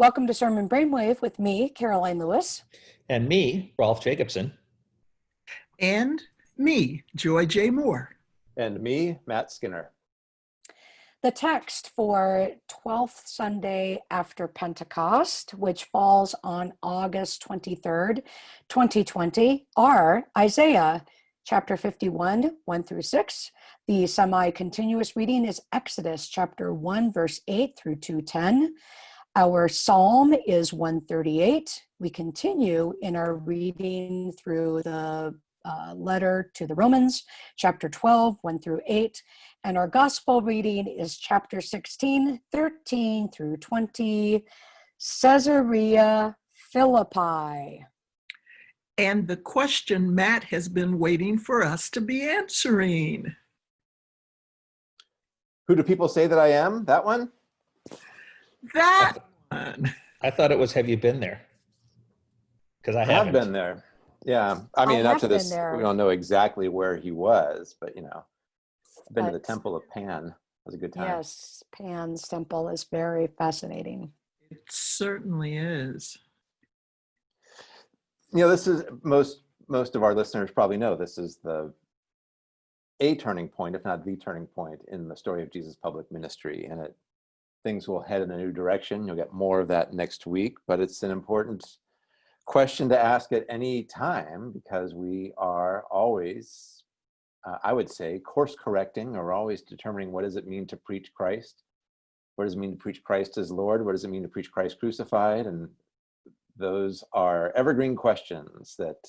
Welcome to Sermon Brainwave with me, Karoline Lewis. And me, Rolf Jacobson. And me, Joy J. Moore. And me, Matt Skinner. The text for 12th Sunday after Pentecost, which falls on August 23rd, 2020, are Isaiah chapter 51, 1 through 6. The semi-continuous reading is Exodus chapter 1, verse 8 through 210. Our psalm is 138. We continue in our reading through the uh, letter to the Romans, chapter 12, 1 through 8. And our gospel reading is chapter 16, 13 through 20, Caesarea Philippi. And the question Matt has been waiting for us to be answering. Who do people say that I am? That one? That one. I thought it was Have You Been There? Because I, I haven't. been there. Yeah. I mean, I up to this, there. we don't know exactly where he was, but you know, I've been to the Temple of Pan. It was a good time. Yes, Pan's temple is very fascinating. It certainly is. You know, this is most most of our listeners probably know this is the a turning point, if not the turning point, in the story of Jesus' public ministry, and it things will head in a new direction. You'll get more of that next week, but it's an important question to ask at any time because we are always, uh, I would say, course correcting or always determining what does it mean to preach Christ? What does it mean to preach Christ as Lord? What does it mean to preach Christ crucified? And those are evergreen questions that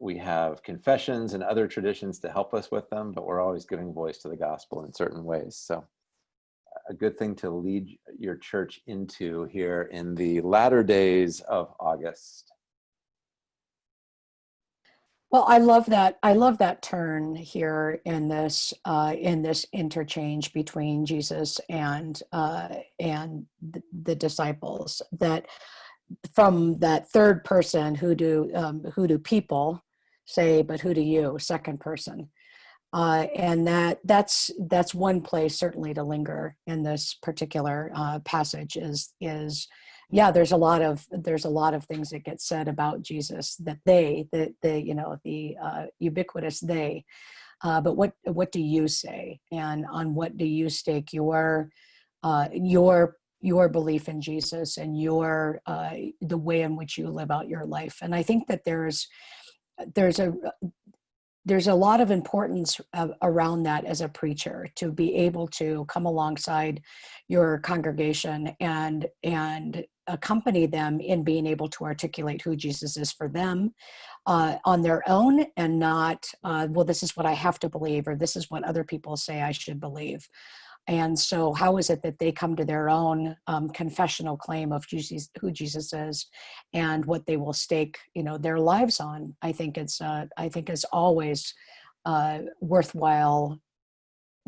we have confessions and other traditions to help us with them, but we're always giving voice to the gospel in certain ways. So a good thing to lead your church into here in the latter days of August. Well, I love that. I love that turn here in this uh, in this interchange between Jesus and uh, and the, disciples. That from that third person, who do um, who do people say, but who do you? Second person, uh, and that that's that's one place certainly to linger in this particular uh, passage is is yeah there's a lot of there's a lot of things that get said about jesus that they the the you know the uh, ubiquitous they. Uh, but what what do you say? And on what do you stake your uh, your your belief in jesus and your uh, the way in which you live out your life? And i think that there's there's a there's a lot of importance uh, around that as a preacher to be able to come alongside your congregation and and accompany them in being able to articulate who Jesus is for them uh, on their own and not uh, well this is what I have to believe or this is what other people say I should believe and so how is it that they come to their own um, confessional claim of Jesus, who Jesus is and what they will stake you know their lives on? I think it's uh, i think it's always uh, worthwhile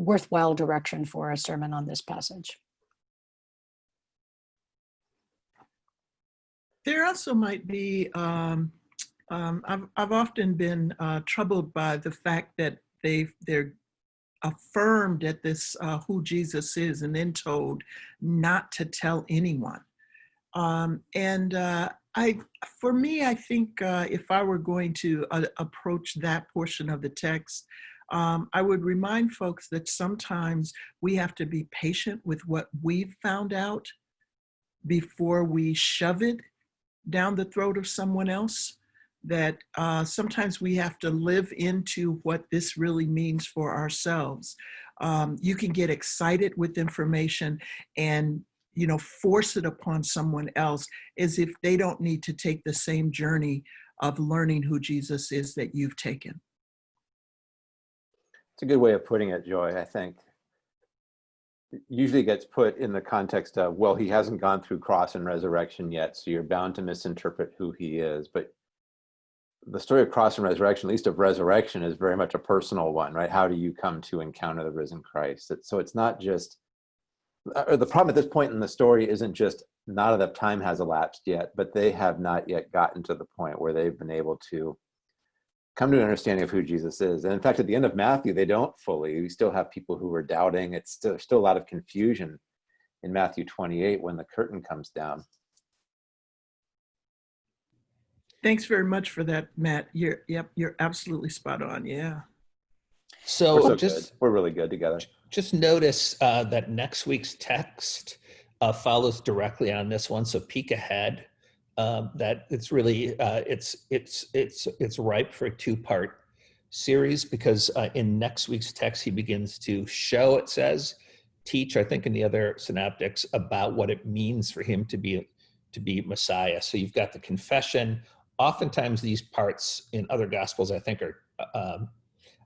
worthwhile direction for a sermon on this passage. There also might be, um, um, I've, I've often been uh, troubled by the fact that they they're affirmed at this uh, who Jesus is and then told not to tell anyone. Um, and uh, I, for me, I think uh, if I were going to uh, approach that portion of the text, um, I would remind folks that sometimes we have to be patient with what we've found out before we shove it down the throat of someone else that uh, sometimes we have to live into what this really means for ourselves. Um, you can get excited with information and you know force it upon someone else as if they don't need to take the same journey of learning who Jesus is that you've taken. It's a good way of putting it, Joy, I think. It usually gets put in the context of, well, he hasn't gone through cross and resurrection yet, so you're bound to misinterpret who he is. But the story of cross and resurrection, at least of resurrection, is very much a personal one, right? How do you come to encounter the risen Christ? It- So it's not just, uh, or the problem at this point in the story isn't just not enough time has elapsed yet, but they have not yet gotten to the point where they've been able to come to an understanding of who Jesus is. And in fact, at the end of Matthew, they don't fully. We still have people who are doubting. It's still, still a lot of confusion in Matthew 28 when the curtain comes down. Thanks very much for that, Matt. You're, yep, you're absolutely spot on. Yeah. So, We're so just good. We're really good together. just notice uh, that next week's text uh, follows directly on this one. So peek ahead. Um, that it's really uh, it's it's it's it's ripe for a two-part series because uh, in next week's text he begins to show. It says teach. I think in the other synoptics about what it means for him to be to be Messiah. So you've got the confession. Oftentimes these parts in other gospels I think are um,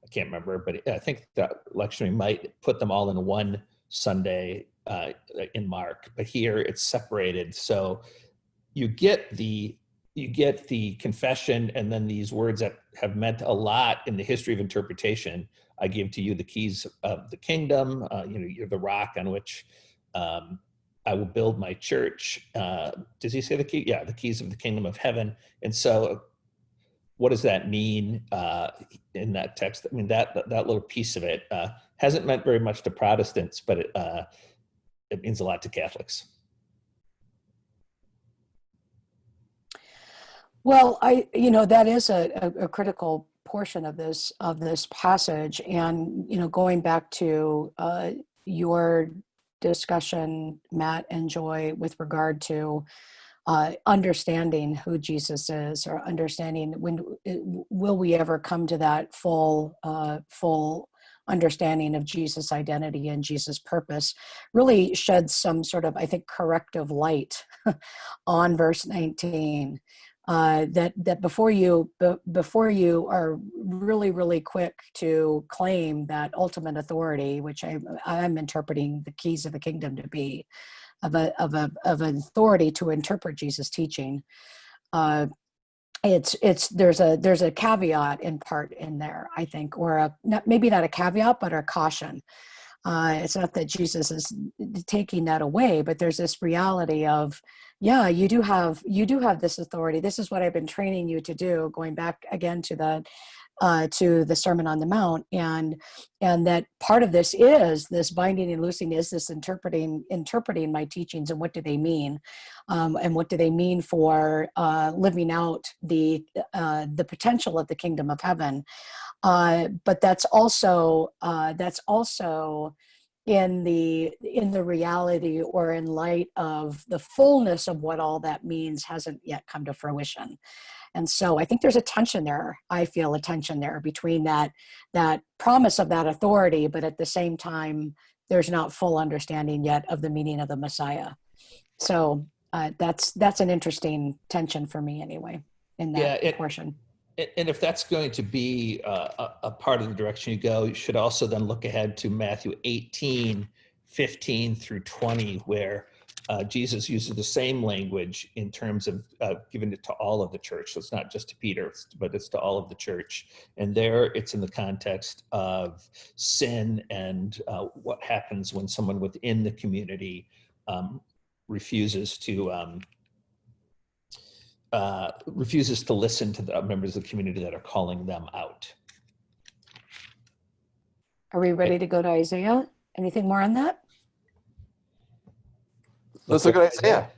I can't remember, but I think that lectionary might put them all in one Sunday uh, in Mark, but here it's separated. So you get the you get the confession and then these words that have meant a lot in the history of interpretation. I give to you the keys of the kingdom. Uh, you know, you're the rock on which um, I will build my church. Uh, does he say the key? Yeah, the keys of the kingdom of heaven. And so what does that mean uh, in that text? I mean, that that, little piece of it uh, hasn't meant very much to Protestants, but it, uh, it means a lot to Catholics. Well, I, you know, that is a, a, a critical portion of this of this passage, and you know, going back to uh, your discussion, Matt and Joy, with regard to uh, understanding who Jesus is, or understanding when will we ever come to that full uh, full understanding of Jesus' identity and Jesus' purpose, really sheds some sort of, I think, corrective light on verse 19 uh, that that before you before you are really really quick to claim that ultimate authority, which I, I'm interpreting the keys of the kingdom to be, of a of a of an authority to interpret Jesus' teaching. Uh, it's it's there's a there's a caveat in part in there I think, or a not, maybe not a caveat but a caution. Uh, it's not that Jesus is taking that away, but there's this reality of yeah you do have you do have this authority. This is what i've been training you to do going back again to the uh, to the sermon on the mount. And and that part of this is this binding and loosing is this interpreting interpreting my teachings and what do they mean? Um, and what do they mean for uh, living out the uh, the potential of the kingdom of heaven uh, but that's also uh, that's also in the in the reality or in light of the fullness of what all that means hasn't yet come to fruition. And so i think there's a tension there. I feel a tension there between that that promise of that authority but at the same time there's not full understanding yet of the meaning of the messiah. So uh, that's that's an interesting tension for me anyway in that Yeah, it- portion And if that's going to be uh, a, a part of the direction you go, you should also then look ahead to Matthew 18, 15 through 20, where uh, Jesus uses the same language in terms of uh, giving it to all of the church. So it's not just to Peter, but it's to all of the church. And there it's in the context of sin and uh, what happens when someone within the community um, refuses to um, uh, refuses to listen to the members of the community that are calling them out. are we ready to go to isaiah anything more on that Let's look at Isaiah.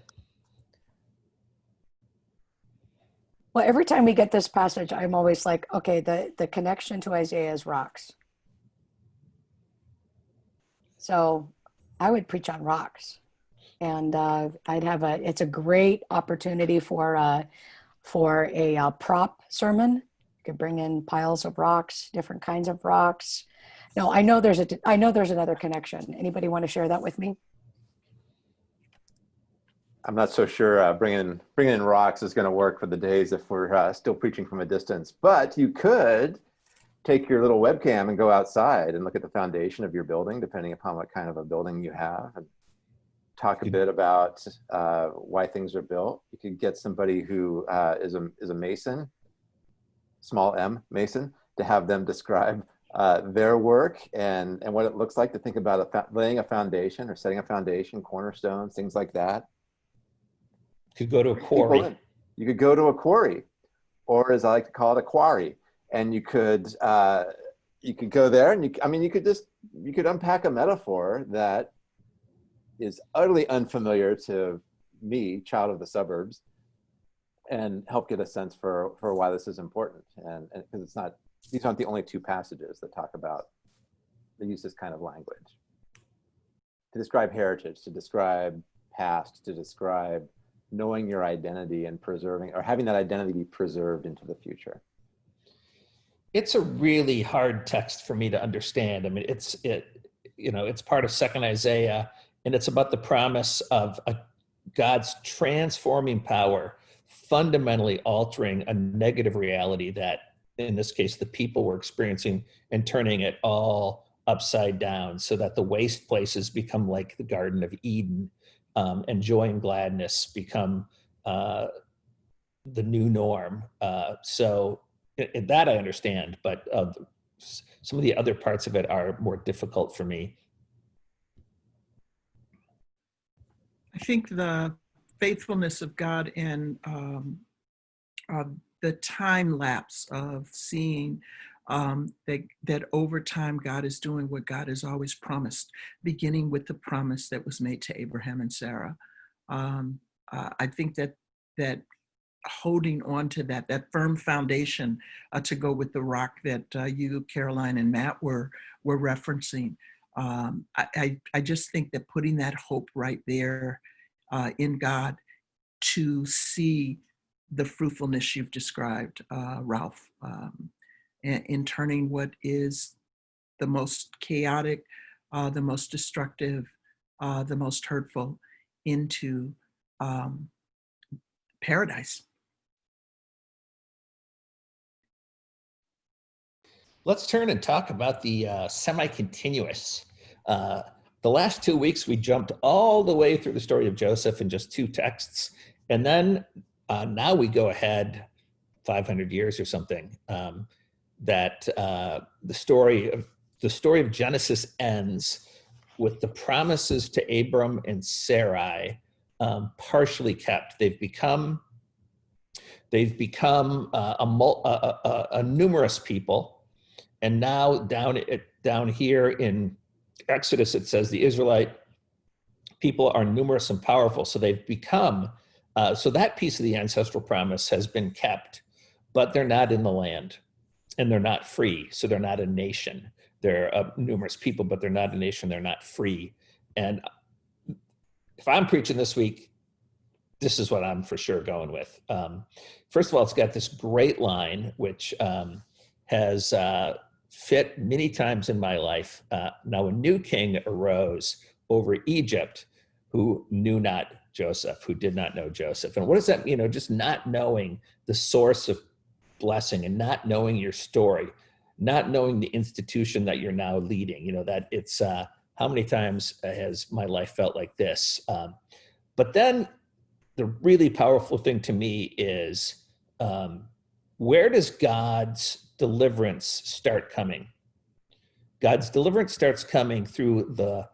Well, every time we get this passage, I'm always like, okay, the, the connection to Isaiah is rocks. So I would preach on rocks. And uh, I'd have a, it's a great opportunity for, uh, for a uh, prop sermon. You could bring in piles of rocks, different kinds of rocks. No, I know there's a, I know there's another connection. Anybody want to share that with me? I'm not so sure uh, bringing bringing in rocks is going to work for the days if we're uh, still preaching from a distance. But you could take your little webcam and go outside and look at the foundation of your building, depending upon what kind of a building you have, and talk a bit about uh, why things are built. You could get somebody who uh, is a is a mason, small m mason, to have them describe uh, their work and and what it looks like to think about a laying a foundation or setting a foundation, cornerstones, things like that Could go to a quarry. You could go to a quarry, or as I like to call it, a quarry, and you could uh, you could go there, and you I mean you could just you could unpack a metaphor that is utterly unfamiliar to me, child of the suburbs, and help get a sense for for why this is important. And because it's not these aren't the only two passages that talk about the use this kind of language to describe heritage, to describe past, to describe knowing your identity and preserving or having that identity be preserved into the future. It's a really hard text for me to understand. I mean, it's it, you know, it's part of Second Isaiah, and it's about the promise of a, God's transforming power, fundamentally altering a negative reality that, in this case, the people were experiencing, and turning it all upside down, so that the waste places become like the Garden of Eden, um, and joy and gladness become uh, the new norm. Uh, so that I understand, but uh, some of the other parts of it are more difficult for me. I think the faithfulness of God and um, uh, the time lapse of seeing um, that, that over time God is doing what God has always promised, beginning with the promise that was made to Abraham and Sarah. Um, uh, I think that that holding on to that, that firm foundation uh, to go with the rock that uh, you, Karoline, and Matt were were referencing. Um, I, I, I just think that putting that hope right there uh, in God to see the fruitfulness you've described, uh, Rolf, um, in, in turning what is the most chaotic, uh, the most destructive, uh, the most hurtful into um, paradise. Let's turn and talk about the uh, semi-continuous. Uh, the last two weeks, we jumped all the way through the story of Joseph in just two texts. And then uh, now we go ahead 500 years or something um, that uh, the story of the story of Genesis ends with the promises to Abram and Sarai um, partially kept. They've become they've become uh, a, a, a, a numerous people and now down down here in Exodus, it says the Israelite people are numerous and powerful. So they've become, uh, so that piece of the ancestral promise has been kept, but they're not in the land and they're not free. So they're not a nation. They're uh, numerous people, but they're not a nation. They're not free. And if I'm preaching this week, this is what I'm for sure going with. Um, first of all, it's got this great line, which um, has uh, fit many times in my life. Uh, now, a new king arose over Egypt who knew not Joseph, who did not know Joseph. And what does that, you know, just not knowing the source of blessing and not knowing your story, not knowing the institution that you're now leading, you know, that it's, uh, how many times has my life felt like this? Um, but then the really powerful thing to me is um, where does God's deliverance start coming? God's deliverance starts coming through the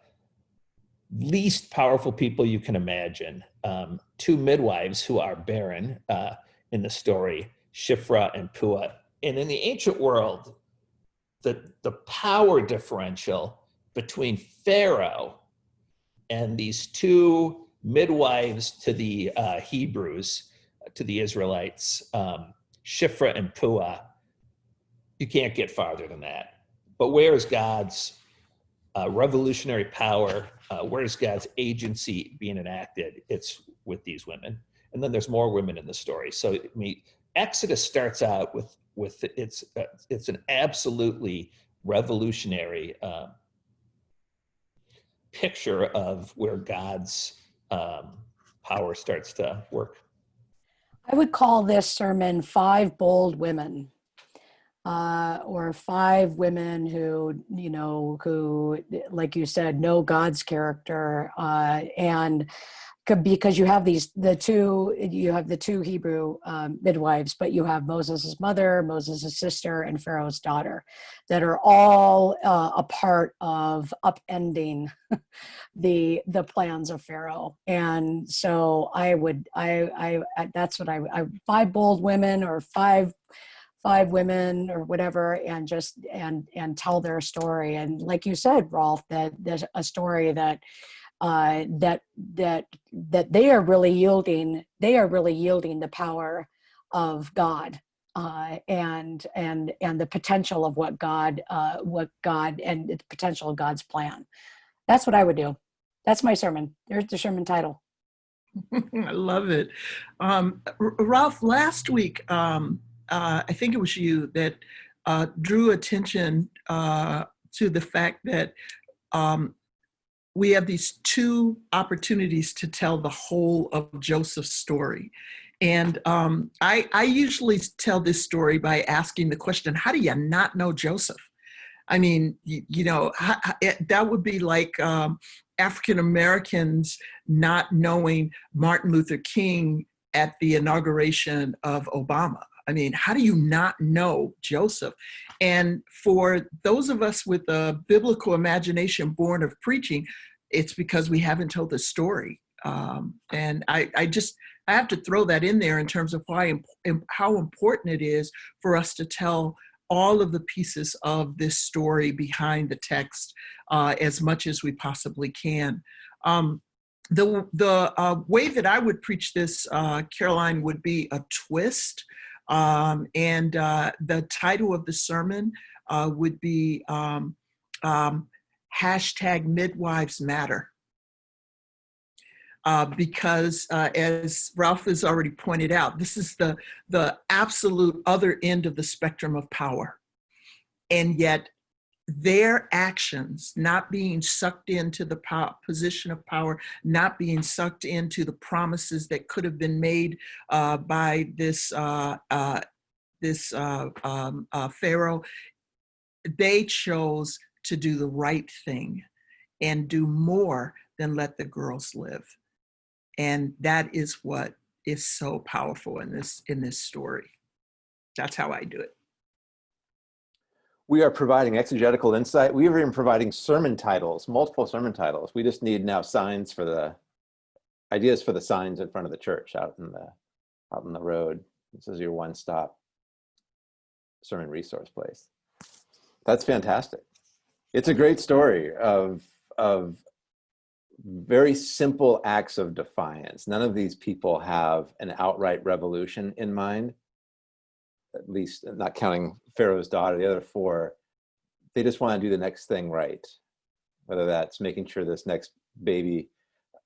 least powerful people you can imagine. Um, two midwives who are barren uh, in the story, Shiphrah and Puah. And in the ancient world, the, the power differential between Pharaoh and these two midwives to the uh, Hebrews, to the Israelites, um, Shiphrah and Puah, you can't get farther than that. But where is God's uh, revolutionary power? Uh, where is God's agency being enacted? It's with these women, and then there's more women in the story. So I mean, Exodus starts out with with it's uh, it's an absolutely revolutionary uh, picture of where God's um, power starts to work. I would call this sermon Five Bold Women. Uh, or five women who, you know, who, like you said, know God's character, uh, and because you have these the two you have the two Hebrew um, midwives, but you have Moses' mother, Moses' sister, and Pharaoh's daughter, that are all uh, a part of upending the the plans of Pharaoh. And so I would I I, that's what I, I five bold women or five five women or whatever and just and and tell their story and like you said rolf that there's a story that uh, that that that they are really yielding they are really yielding the power of God uh, and and and the potential of what God uh, what God and the potential of God's plan. That's what I would do. That's my sermon. There's the sermon title. I love it. Um, Rolf, last week, um, uh, I think it was you that uh, drew attention uh, to the fact that um, we have these two opportunities to tell the whole of Joseph's story. And um, I, I usually tell this story by asking the question how do you not know Joseph? I mean, you, you know, it, that would be like um, African Americans not knowing Martin Luther King at the inauguration of Obama. I mean, how do you not know Joseph? And for those of us with a biblical imagination born of preaching, it's because we haven't told the story. Um, and I, I just, I have to throw that in there in terms of why, how important it is for us to tell all of the pieces of this story behind the text uh, as much as we possibly can. Um, the the uh, way that I would preach this, uh, Karoline, would be a twist. Um, and uh, the title of the sermon uh, would be um, um, hashtag midwives matter. Uh, because uh, as Rolf has already pointed out, this is the, the absolute other end of the spectrum of power. And yet their actions not being sucked into the position of power, not being sucked into the promises that could have been made uh, by this uh, uh, this uh, um, uh, Pharaoh, they chose to do the right thing and do more than let the girls live, and that is what is so powerful in this in this story. That's how I do it. We are providing exegetical insight. We are even providing sermon titles, multiple sermon titles. We just need now signs for the ideas for the signs in front of the church out in the out in the road. This is your one-stop sermon resource place. That's fantastic. It's a great story of of very simple acts of defiance. None of these people have an outright revolution in mind at least not counting Pharaoh's daughter, the other four, they just want to do the next thing right. Whether that's making sure this next baby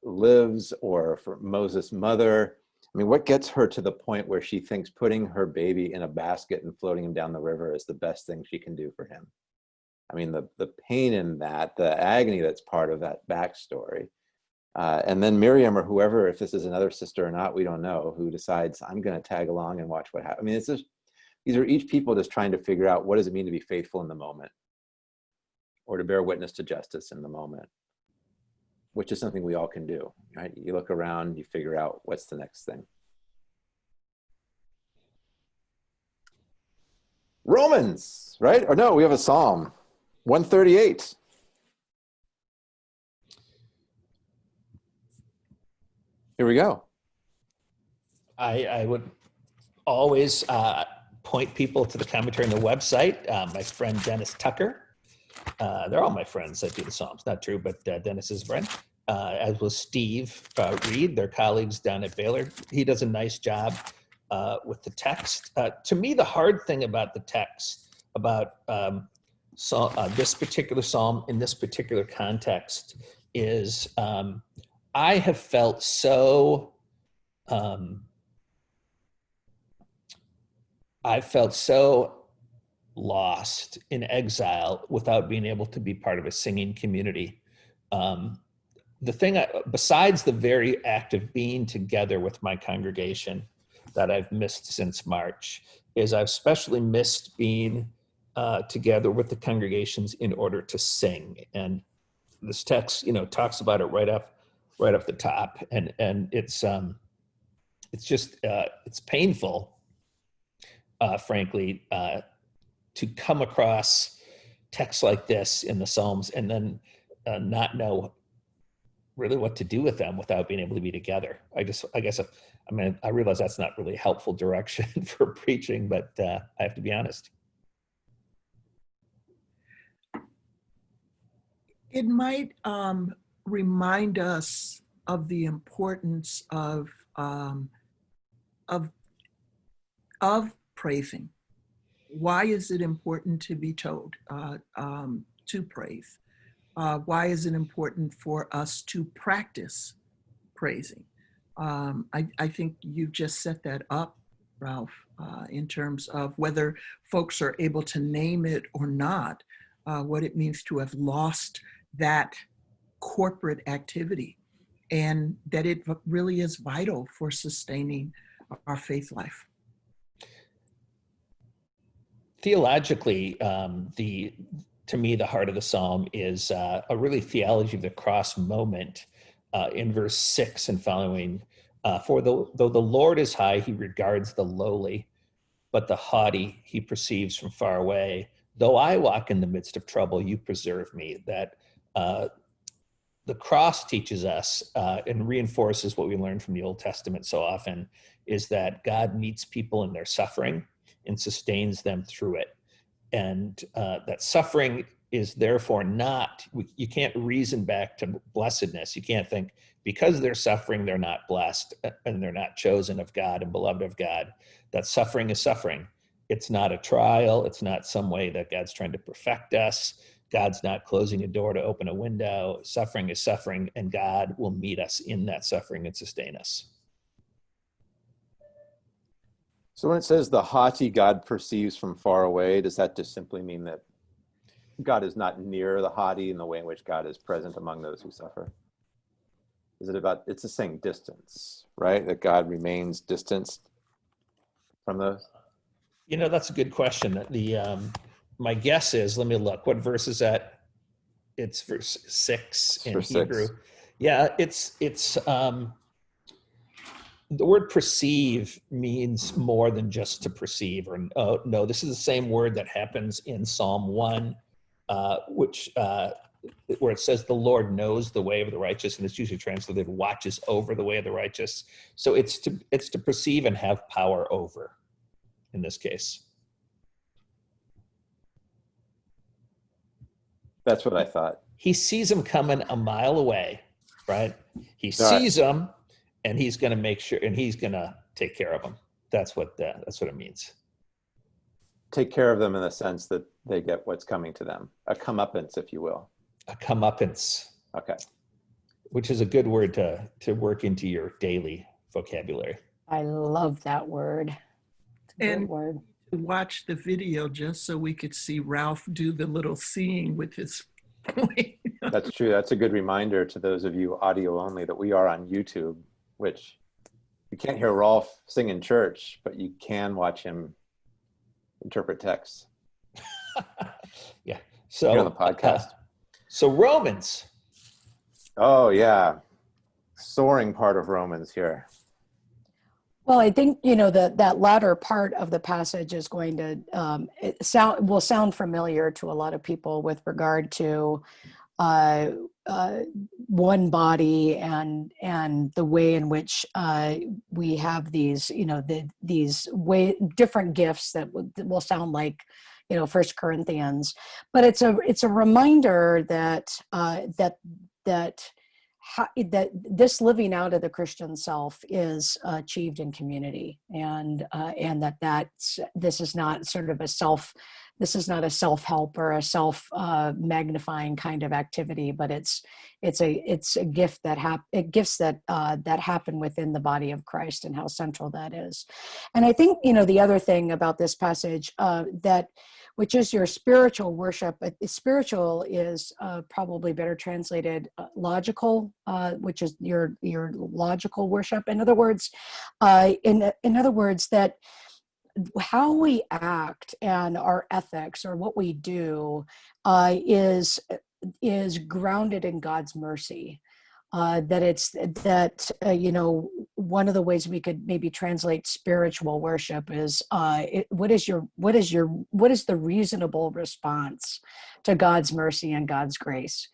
lives or for Moses' mother. I mean, what gets her to the point where she thinks putting her baby in a basket and floating him down the river is the best thing she can do for him? I mean, the, the pain in that, the agony that's part of that backstory. Uh, and then Miriam or whoever, if this is another sister or not, we don't know, who decides, I'm going to tag along and watch what happens. I mean, it's just, these are each people just trying to figure out what does it mean to be faithful in the moment? Or to bear witness to justice in the moment? Which is something we all can do right? You look around you figure out what's the next thing. Romans right? Or no we have a psalm 138 here we go. I, I would always uh, point people to the commentary on the website. Uh, my friend Dennis Tucker, uh, they're all my friends that do the Psalms. Not true, but uh, Dennis is a friend. Uh, as was Steve uh, Reid, their colleagues down at Baylor. He does a nice job uh, with the text. To me, the hard thing about the text, about um, so, this particular psalm in this particular context, is um, I have felt so. Um, I felt so lost in exile without being able to be part of a singing community. Um, the thing, I, besides the very act of being together with my congregation that I've missed since March, is I've especially missed being uh, together with the congregations in order to sing. And this text, you know, talks about it right up, right off the top, and and it's um, it's just uh, it's painful uh, frankly, uh, to come across texts like this in the Psalms and then uh, not know really what to do with them without being able to be together. I just, I guess, I mean, I realize that's not really helpful direction for preaching, but uh, I have to be honest. It might um, remind us of the importance of um, of of praising. Why is it important to be told uh, um, to praise? Uh, why is it important for us to practice praising? Um, I, I think you've just set that up, Rolf, uh, in terms of whether folks are able to name it or not, uh, what it means to have lost that corporate activity and that it really is vital for sustaining our faith life. Theologically, um, the to me the heart of the psalm is uh, a really theology of the cross moment uh, in verse six and following. Uh, For the, though the Lord is high, he regards the lowly, but the haughty he perceives from far away. Though I walk in the midst of trouble, you preserve me. That uh, the cross teaches us uh, and reinforces what we learn from the Old Testament so often is that God meets people in their suffering and sustains them through it. And uh, that suffering is therefore not, you can't reason back to blessedness. You can't think because they're suffering, they're not blessed uh, and they're not chosen of God and beloved of God. That suffering is suffering. It's not a trial. It's not some way that God's trying to perfect us. God's not closing a door to open a window. Suffering is suffering, and God will meet us in that suffering and sustain us. So when it says the haughty God perceives from far away, does that just simply mean that God is not near the haughty in the way in which God is present among those who suffer? Is it about, it's the same distance, right? That God remains distanced from those? You know, that's a good question. The um, my guess is, let me look. What verse is that? It's verse six in Verse Hebrew. six. Yeah, it's it's um, the word perceive means more than just to perceive. Or oh no, this is the same word that happens in Psalm one, uh, which uh, where it says the Lord knows the way of the righteous, and it's usually translated watches over the way of the righteous. So it's to it's to perceive and have power over in this case. That's what I thought. He sees him coming a mile away, right? He All right. sees him and he's going to make sure and he's going to take care of them. That's what that, that's what it means. Take care of them in the sense that they get what's coming to them, a comeuppance, if you will. A comeuppance, Okay. which is a good word to to work into your daily vocabulary. I love that word. It's a good And- word. Watch the video just so we could see Rolf do the little seeing with his. That's true. That's a good reminder to those of you audio only that we are on YouTube, which you can't hear Rolf sing in church, but you can watch him interpret texts. yeah. So here on the podcast. uh, so Romans. Oh, yeah. Soaring part of Romans here. Well, I think you know that that latter part of the passage is going to um, it sound will sound familiar to a lot of people with regard to uh, uh, one body and and the way in which uh, we have these you know the these way different gifts that will, sound like you know First Corinthians, but it's a it's a reminder that uh, that that how, that this living out of the Christian self is achieved in community, and uh, and that that's this is not sort of a self, this is not a self help or a self uh, magnifying kind of activity, but it's it's a it's a gift that hap- it gifts that uh, that happen within the body of Christ and how central that is, and I think you know the other thing about this passage uh, that which is your spiritual worship. But Spiritual is uh, probably better translated uh, logical, uh, which is your your logical worship. In other words, uh, in in other words, that how we act and our ethics or what we do uh, is is grounded in God's mercy. Uh, that it's that uh, you know one of the ways we could maybe translate spiritual worship is uh, it, what is your what is your what is the reasonable response to God's mercy and God's grace,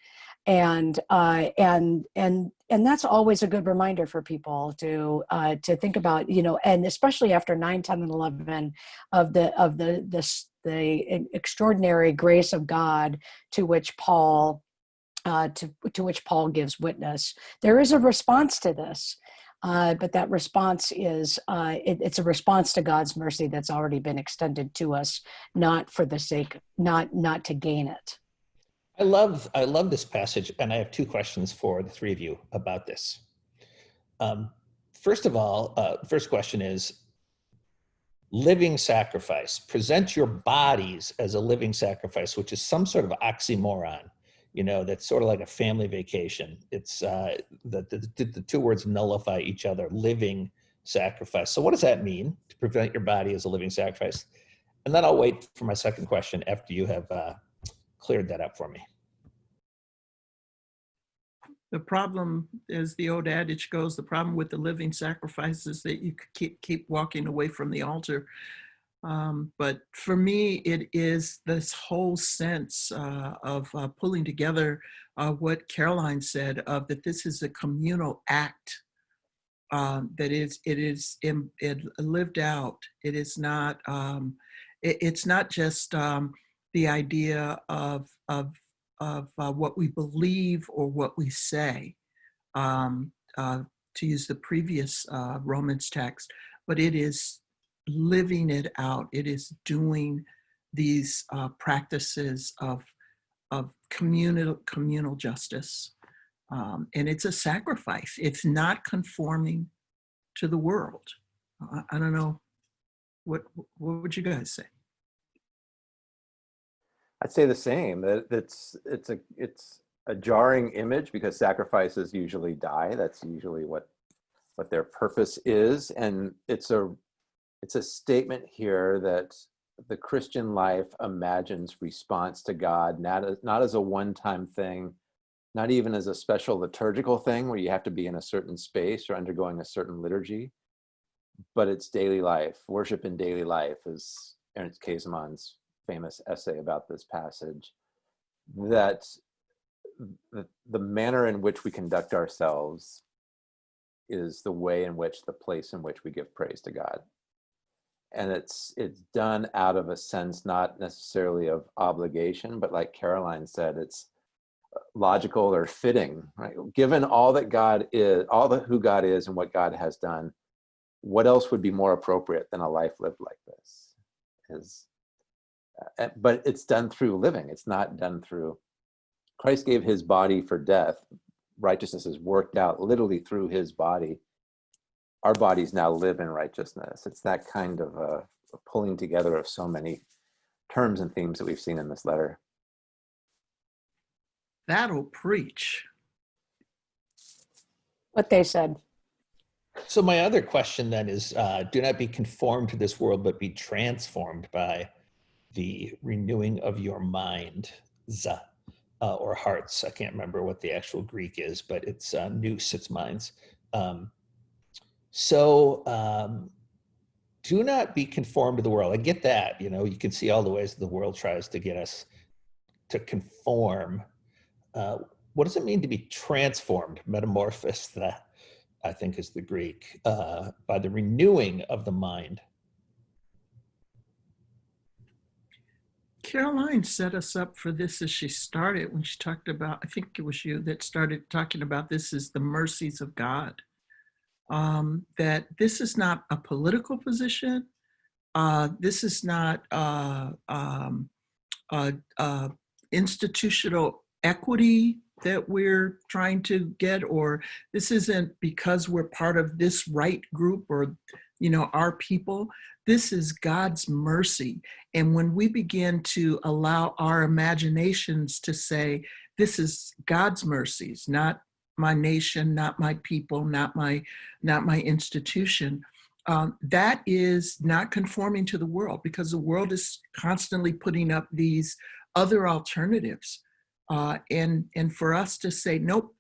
and uh, and and and that's always a good reminder for people to uh, to think about you know and especially after 9 10 and 11 of the of the this the extraordinary grace of God to which Paul uh, to, to which Paul gives witness. There is a response to this, uh, but that response is uh, it, it's a response to God's mercy that's already been extended to us, not for the sake, not not to gain it. I love I love this passage, and I have two questions for the three of you about this. Um, first of all, uh, first question is living sacrifice. Present your bodies as a living sacrifice, which is some sort of oxymoron. You know, that's sort of like a family vacation. It's uh, the, the the two words nullify each other. Living sacrifice. So, what does that mean to present your body as a living sacrifice? And then I'll wait for my second question after you have uh, cleared that up for me. The problem, as the old adage goes, the problem with the living sacrifice is that you keep keep walking away from the altar. Um, but for me, it is this whole sense uh, of uh, pulling together uh, what Karoline said of that this is a communal act um, that is it is in, it lived out. It is not um, it, it's not just um, the idea of of of uh, what we believe or what we say, um, uh, to use the previous uh, Romans text, but it is living it out. It is doing these uh, practices of, of communal, communal justice. Um, and it's a sacrifice. It's not conforming to the world. I, I don't know. What, what would you guys say? I'd say the same. That it's it's a it's a jarring image because sacrifices usually die. That's usually what what their purpose is, and it's a it's a statement here that the Christian life imagines response to God not as, not as a one-time thing, not even as a special liturgical thing where you have to be in a certain space or undergoing a certain liturgy, but it's daily life. Worship in daily life is Ernst Käsemann's famous essay about this passage that the, the manner in which we conduct ourselves is the way in which the place in which we give praise to God. And it's it's done out of a sense not necessarily of obligation, but like Karoline said, it's logical or fitting, right? Given all that God is, all the who God is and what God has done, what else would be more appropriate than a life lived like this? Is but it's done through living. It's not done through, Christ gave his body for death. Righteousness is worked out literally through his body. Our bodies now live in righteousness. It's that kind of a, a pulling together of so many terms and themes that we've seen in this letter. That'll preach. What they said. So my other question then is, uh, do not be conformed to this world, but be transformed by the renewing of your mind, za, uh, or hearts. I can't remember what the actual Greek is, but it's uh, nous, it's minds. Um, so um, do not be conformed to the world. I get that, you know, you can see all the ways the world tries to get us to conform. Uh, what does it mean to be transformed, metamorphosed, I think is the Greek, uh, by the renewing of the mind? Karoline set us up for this as she started when she talked about, I think it was you that started talking about this as the mercies of God. Um, that this is not a political position. Uh, this is not uh, um, institutional equity that we're trying to get, or this isn't because we're part of this right group or, you know, our people. This is God's mercy. And when we begin to allow our imaginations to say, this is God's mercies, not my nation, not my people, not my, not my institution, um, that is not conforming to the world because the world is constantly putting up these other alternatives. Uh, and, and for us to say, nope,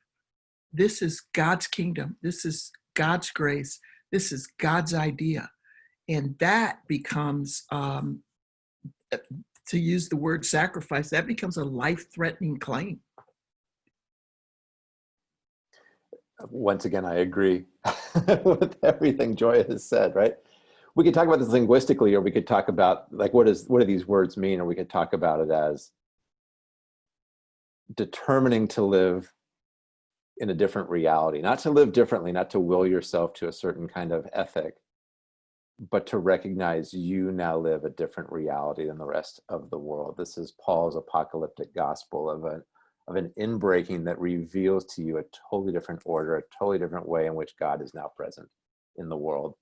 this is God's kingdom, this is God's grace, this is God's idea. And that becomes, um, to use the word sacrifice, that becomes a life-threatening claim. Once again, I agree with everything Joy has said, right? We could talk about this linguistically, or we could talk about like what is what do these words mean, or we could talk about it as determining to live in a different reality, not to live differently, not to will yourself to a certain kind of ethic, but to recognize you now live a different reality than the rest of the world. This is Paul's apocalyptic gospel of a of an inbreaking that reveals to you a totally different order, a totally different way in which God is now present in the world.